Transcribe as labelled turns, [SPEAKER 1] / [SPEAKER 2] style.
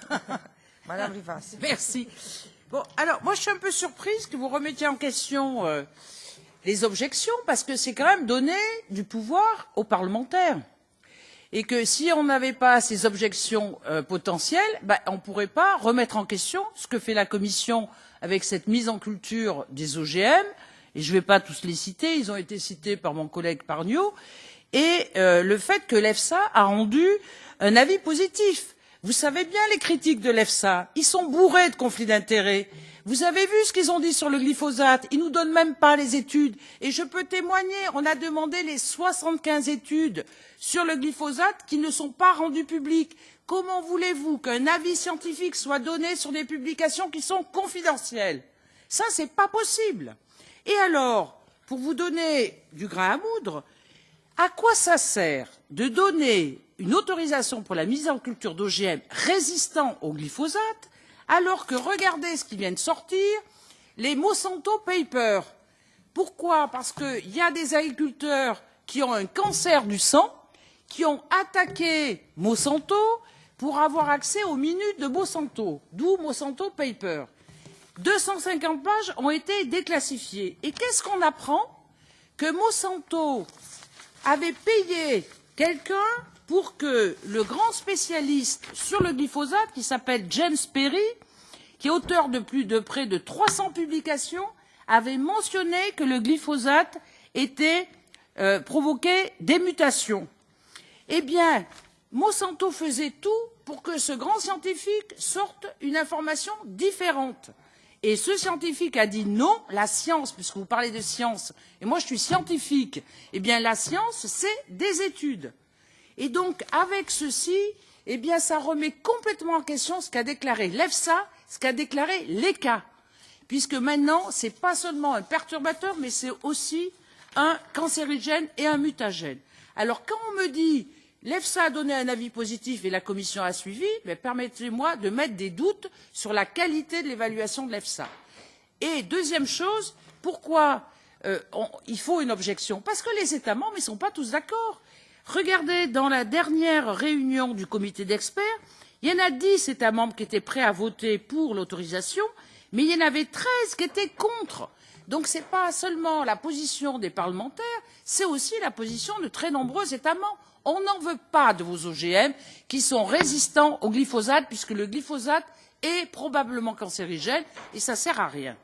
[SPEAKER 1] Madame Rivas.
[SPEAKER 2] Merci. Bon, alors, moi, je suis un peu surprise que vous remettiez en question euh, les objections, parce que c'est quand même donner du pouvoir aux parlementaires. Et que si on n'avait pas ces objections euh, potentielles, bah, on ne pourrait pas remettre en question ce que fait la Commission avec cette mise en culture des OGM, et je ne vais pas tous les citer, ils ont été cités par mon collègue Parnio, et euh, le fait que l'EFSA a rendu un avis positif. Vous savez bien les critiques de l'EFSA, ils sont bourrés de conflits d'intérêts. Vous avez vu ce qu'ils ont dit sur le glyphosate, ils nous donnent même pas les études. Et je peux témoigner, on a demandé les 75 études sur le glyphosate qui ne sont pas rendues publiques. Comment voulez-vous qu'un avis scientifique soit donné sur des publications qui sont confidentielles? Ça, c'est pas possible. Et alors, pour vous donner du grain à moudre, à quoi ça sert de donner une autorisation pour la mise en culture d'OGM résistants au glyphosate alors que regardez ce qui vient de sortir, les Monsanto Papers. Pourquoi? Parce qu'il y a des agriculteurs qui ont un cancer du sang, qui ont attaqué Monsanto pour avoir accès aux minutes de Monsanto, d'où Monsanto Papers. 250 pages ont été déclassifiées. Et qu'est-ce qu'on apprend? Que Monsanto avait payé quelqu'un pour que le grand spécialiste sur le glyphosate, qui s'appelle James Perry, qui est auteur de plus de près de 300 publications, avait mentionné que le glyphosate euh, provoquait des mutations. Eh bien, Monsanto faisait tout pour que ce grand scientifique sorte une information différente. Et ce scientifique a dit non, la science, puisque vous parlez de science, et moi je suis scientifique, eh bien la science, c'est des études. Donc, avec ceci, eh bien, ça remet complètement en question ce qu'a déclaré l'EFSA, ce qu'a déclaré l'ECA. Puisque maintenant, ce n'est pas seulement un perturbateur, mais c'est aussi un cancérigène et un mutagène. Alors, quand on me dit l'EFSA a donné un avis positif et la Commission a suivi, permettez-moi de mettre des doutes sur la qualité de l'évaluation de l'EFSA. Et deuxième chose, pourquoi euh, il faut une objection? Parce que les États membres ne sont pas tous d'accord. Regardez, dans la dernière réunion du comité d'experts, il y en a dix États membres qui étaient prêts à voter pour l'autorisation, mais il y en avait treize qui étaient contre. Donc ce n'est pas seulement la position des parlementaires, c'est aussi la position de très nombreux États membres. On n'en veut pas de vos OGM qui sont résistants au glyphosate, puisque le glyphosate est probablement cancérigène et ça ne sert à rien.